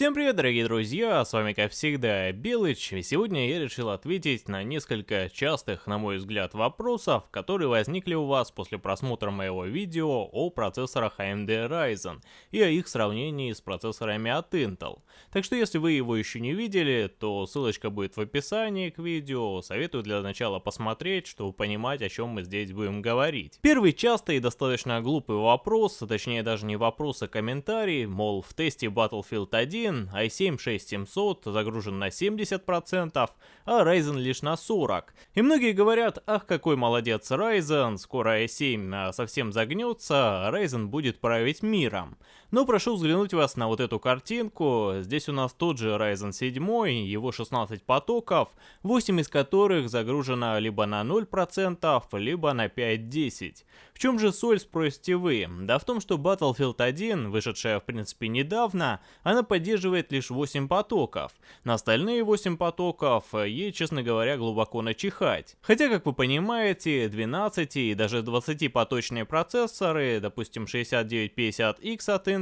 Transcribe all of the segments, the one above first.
Всем привет, дорогие друзья, с вами как всегда Белыч, и сегодня я решил ответить на несколько частых, на мой взгляд, вопросов, которые возникли у вас после просмотра моего видео о процессорах AMD Ryzen и о их сравнении с процессорами от Intel. Так что если вы его еще не видели, то ссылочка будет в описании к видео, советую для начала посмотреть, чтобы понимать, о чем мы здесь будем говорить. Первый частый и достаточно глупый вопрос, точнее даже не вопрос, а комментарий, мол, в тесте Battlefield 1 1, i7 6700 загружен на 70%, а Ryzen лишь на 40%. И многие говорят, ах какой молодец Ryzen, скоро i7 а, совсем загнется, а Ryzen будет править миром. Но прошу взглянуть вас на вот эту картинку, здесь у нас тот же Ryzen 7, его 16 потоков, 8 из которых загружено либо на 0%, либо на 5-10. В чем же соль, спросите вы? Да в том, что Battlefield 1, вышедшая в принципе недавно, она поддерживает поддерживает лишь 8 потоков. На остальные 8 потоков ей, честно говоря, глубоко начихать. Хотя, как вы понимаете, 12 и даже 20 поточные процессоры, допустим 6950X от Intel,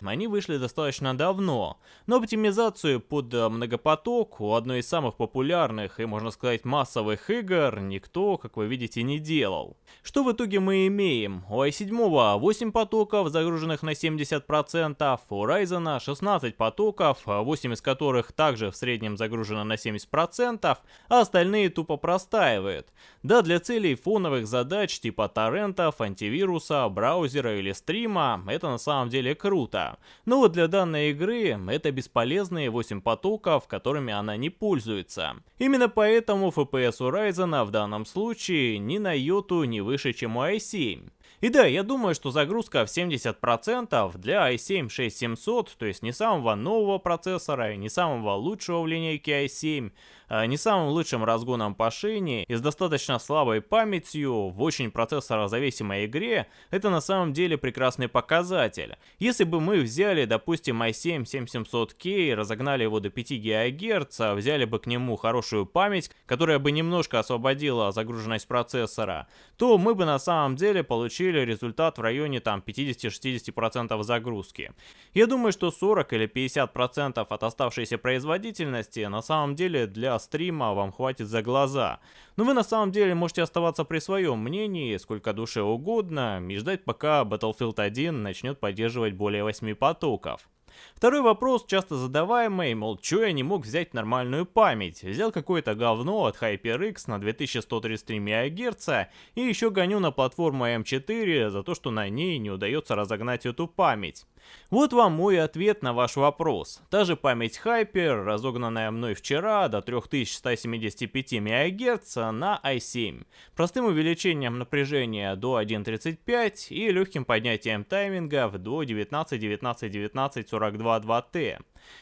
они вышли достаточно давно. Но оптимизацию под многопоток у одной из самых популярных и, можно сказать, массовых игр никто, как вы видите, не делал. Что в итоге мы имеем? У i7 8 потоков, загруженных на 70%, у Ryzen 16 потоков, 8 из которых также в среднем загружено на 70%, а остальные тупо простаивают. Да, для целей фоновых задач типа торрентов, антивируса, браузера или стрима это на самом деле круто. Но вот для данной игры это бесполезные 8 потоков, которыми она не пользуется. Именно поэтому FPS у Ryzen в данном случае ни на йоту не выше, чем у i7. И да, я думаю, что загрузка в 70% для i7-6700, то есть не самого нового процессора не самого лучшего в линейке i7, а не самым лучшим разгоном по шине и с достаточно слабой памятью в очень процессорозависимой игре, это на самом деле прекрасный показатель. Если бы мы взяли, допустим, i7-7700K и разогнали его до 5 ГГц, взяли бы к нему хорошую память, которая бы немножко освободила загруженность процессора, то мы бы на самом деле получили результат в районе там 50-60% загрузки. Я думаю, что 40 или 50% от оставшейся производительности на самом деле для стрима вам хватит за глаза. Но вы на самом деле можете оставаться при своем мнении, сколько душе угодно, и ждать пока Battlefield 1 начнет поддерживать более 8 потоков. Второй вопрос, часто задаваемый, мол, чё я не мог взять нормальную память? Взял какое-то говно от HyperX на 2133 МГц и еще гоню на платформу M4 за то, что на ней не удается разогнать эту память. Вот вам мой ответ на ваш вопрос. Та же память Hyper, разогнанная мной вчера до 3175 МГц на i7, простым увеличением напряжения до 1.35 и легким поднятием таймингов до 19 19 19 42 2T.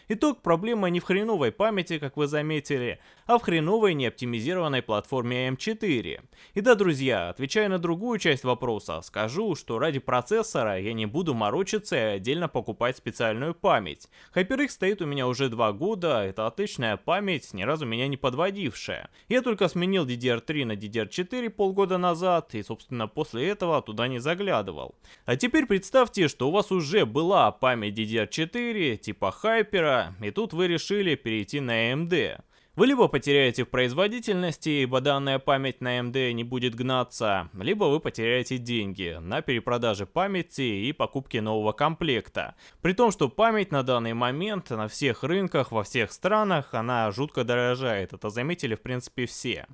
Итог проблема не в хреновой памяти, как вы заметили, а в хреновой неоптимизированной платформе M4. И да, друзья, отвечая на другую часть вопроса, скажу, что ради процессора я не буду морочиться и отдельно покупать специальную память. HyperX стоит у меня уже два года, это отличная память, ни разу меня не подводившая. Я только сменил DDR3 на DDR4 полгода назад, и собственно после этого туда не заглядывал. А теперь представьте, что у вас уже была память DDR4 типа Hyper, Hyper, и тут вы решили перейти на AMD. Вы либо потеряете в производительности, ибо данная память на AMD не будет гнаться, либо вы потеряете деньги на перепродаже памяти и покупке нового комплекта. При том, что память на данный момент на всех рынках, во всех странах, она жутко дорожает. Это заметили в принципе все.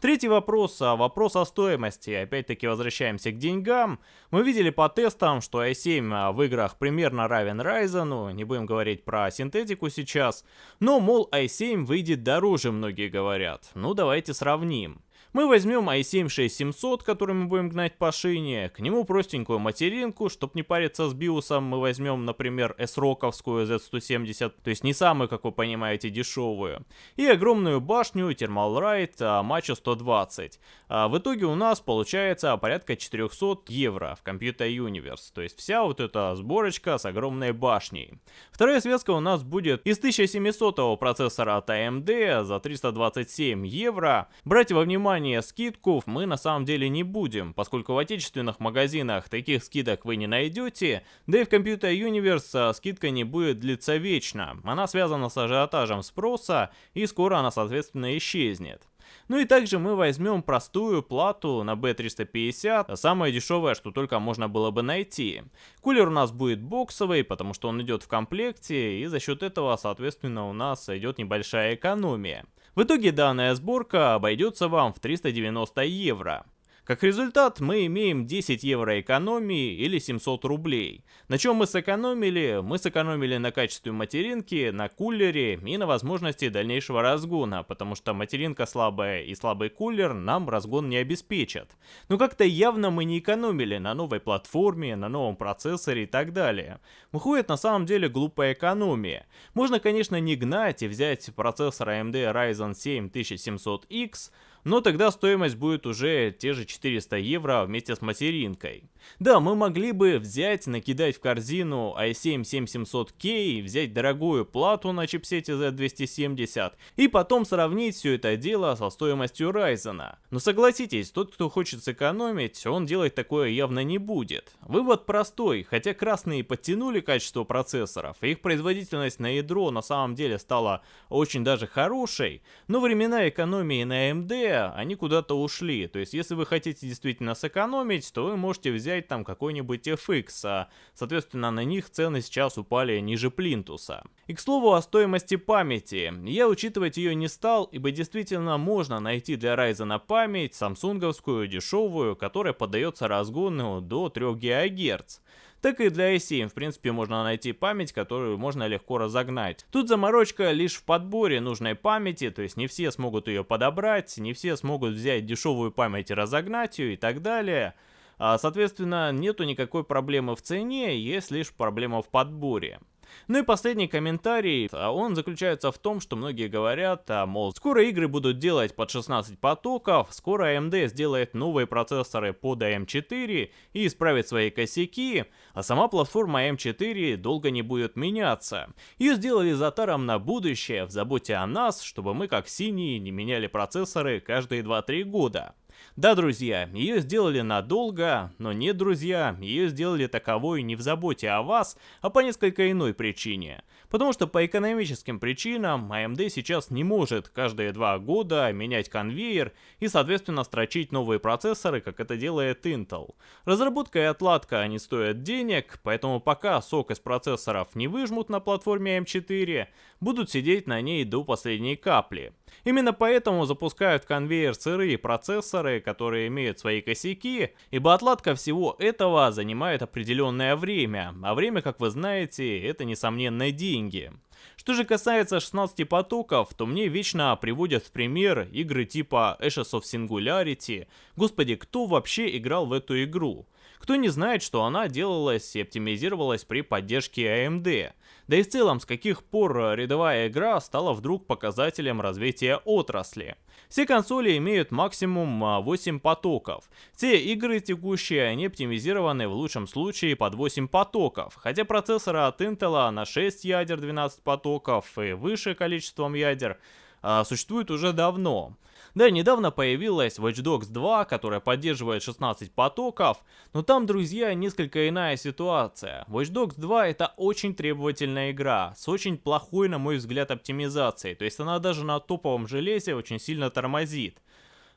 Третий вопрос, а вопрос о стоимости. Опять-таки возвращаемся к деньгам. Мы видели по тестам, что i7 а, в играх примерно равен Ryzen, не будем говорить про синтетику сейчас. Но, мол, i7 выйдет дороже, многие говорят. Ну, давайте сравним. Мы возьмем i7-6700, который мы будем гнать по шине, к нему простенькую материнку, чтобы не париться с биосом, мы возьмем, например, S-роковскую Z170, то есть не самую, как вы понимаете, дешевую, и огромную башню Thermalright Macho 120. А в итоге у нас получается порядка 400 евро в Computer Universe, то есть вся вот эта сборочка с огромной башней. Вторая связка у нас будет из 1700 процессора от AMD за 327 евро. Брать во внимание внимание скидку мы на самом деле не будем, поскольку в отечественных магазинах таких скидок вы не найдете, да и в Computer Universe а, скидка не будет длиться вечно. Она связана с ажиотажем спроса и скоро она соответственно исчезнет. Ну и также мы возьмем простую плату на B350, самое дешевое, что только можно было бы найти. Кулер у нас будет боксовый, потому что он идет в комплекте, и за счет этого, соответственно, у нас идет небольшая экономия. В итоге данная сборка обойдется вам в 390 евро. Как результат, мы имеем 10 евро экономии или 700 рублей. На чем мы сэкономили? Мы сэкономили на качестве материнки, на кулере и на возможности дальнейшего разгона, потому что материнка слабая и слабый кулер нам разгон не обеспечат. Но как-то явно мы не экономили на новой платформе, на новом процессоре и так далее. Выходит на самом деле глупая экономия. Можно, конечно, не гнать и взять процессор AMD Ryzen 7 1700X, но тогда стоимость будет уже те же 400 евро вместе с материнкой. Да, мы могли бы взять, накидать в корзину i7 7700K, взять дорогую плату на чипсете Z270 и потом сравнить все это дело со стоимостью Ryzen. Но согласитесь, тот, кто хочет сэкономить, он делать такое явно не будет. Вывод простой, хотя красные подтянули качество процессоров, их производительность на ядро на самом деле стала очень даже хорошей, но времена экономии на AMD, они куда-то ушли. То есть, если вы хотите действительно сэкономить, то вы можете взять там какой-нибудь FX, а, соответственно на них цены сейчас упали ниже плинтуса. И к слову о стоимости памяти, я учитывать ее не стал, ибо действительно можно найти для Ryzen память самсунговскую дешевую, которая поддается разгону до 3 ГГц так и для i7 в принципе можно найти память, которую можно легко разогнать. Тут заморочка лишь в подборе нужной памяти, то есть не все смогут ее подобрать, не все смогут взять дешевую память и разогнать ее и так далее. А, соответственно, нету никакой проблемы в цене, есть лишь проблема в подборе. Ну и последний комментарий, а он заключается в том, что многие говорят, а, мол, скоро игры будут делать под 16 потоков, скоро AMD сделает новые процессоры под AM4 и исправит свои косяки, а сама платформа AM4 долго не будет меняться. Ее сделали затаром на будущее, в заботе о нас, чтобы мы как синие не меняли процессоры каждые 2-3 года. Да, друзья, ее сделали надолго, но нет, друзья, ее сделали таковой не в заботе о вас, а по несколько иной причине. Потому что по экономическим причинам AMD сейчас не может каждые два года менять конвейер и соответственно строчить новые процессоры, как это делает Intel. Разработка и отладка они стоят денег, поэтому пока сок из процессоров не выжмут на платформе M4, будут сидеть на ней до последней капли. Именно поэтому запускают конвейер сырые процессоры, которые имеют свои косяки, ибо отладка всего этого занимает определенное время, а время, как вы знаете, это несомненно деньги. Что же касается 16 потоков, то мне вечно приводят в пример игры типа Ashes of Singularity. Господи, кто вообще играл в эту игру? Кто не знает, что она делалась и оптимизировалась при поддержке AMD. Да и в целом, с каких пор рядовая игра стала вдруг показателем развития отрасли. Все консоли имеют максимум 8 а, потоков. Все игры текущие, они оптимизированы в лучшем случае под 8 потоков, хотя процессоры от Intel на 6 ядер 12 потоков и выше количеством ядер а, существуют уже давно. Да, недавно появилась Watch Dogs 2, которая поддерживает 16 потоков, но там, друзья, несколько иная ситуация. Watch Dogs 2 это очень требовательная игра, с очень плохой, на мой взгляд, оптимизацией, то есть она даже на топовом железе очень сильно тормозит.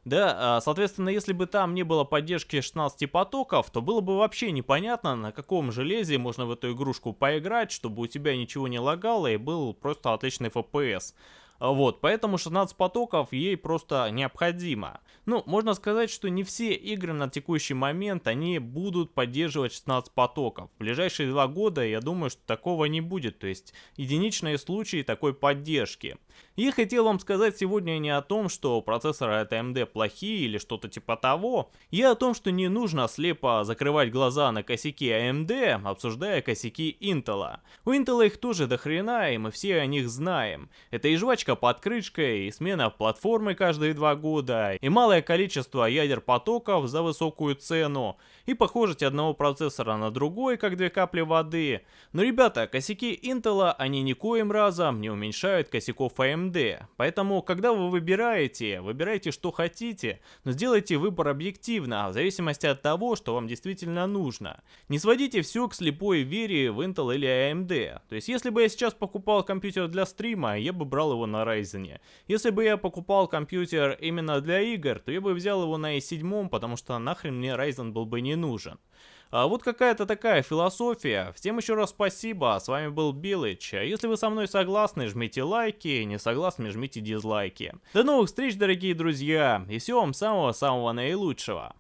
Да, а, соответственно, если бы там не было поддержки 16 потоков, то было бы вообще непонятно, на каком железе можно в эту игрушку поиграть, чтобы у тебя ничего не лагало и был просто отличный FPS. Вот, поэтому 16 потоков ей просто необходимо. Ну, можно сказать, что не все игры на текущий момент, они будут поддерживать 16 потоков. В ближайшие два года, я думаю, что такого не будет, то есть единичные случаи такой поддержки. Я хотел вам сказать сегодня не о том, что процессоры от AMD плохие или что-то типа того. Я о том, что не нужно слепо закрывать глаза на косяки AMD, обсуждая косяки Intel. У Intel их тоже до хрена, и мы все о них знаем. Это и жвачка крышка под крышкой, и смена платформы каждые два года, и малое количество ядер потоков за высокую цену, и похожесть одного процессора на другой, как две капли воды. Но, ребята, косяки Intel, они никоим разом не уменьшают косяков AMD. Поэтому, когда вы выбираете, выбирайте что хотите, но сделайте выбор объективно, в зависимости от того, что вам действительно нужно. Не сводите все к слепой вере в Intel или AMD. То есть, если бы я сейчас покупал компьютер для стрима, я бы брал его на Ryzen. Если бы я покупал компьютер именно для игр, то я бы взял его на i7, потому что нахрен мне Ryzen был бы не нужен. А вот какая-то такая философия. Всем еще раз спасибо, с вами был Билыч. Если вы со мной согласны, жмите лайки, не согласны, жмите дизлайки. До новых встреч, дорогие друзья, и всего вам самого-самого наилучшего.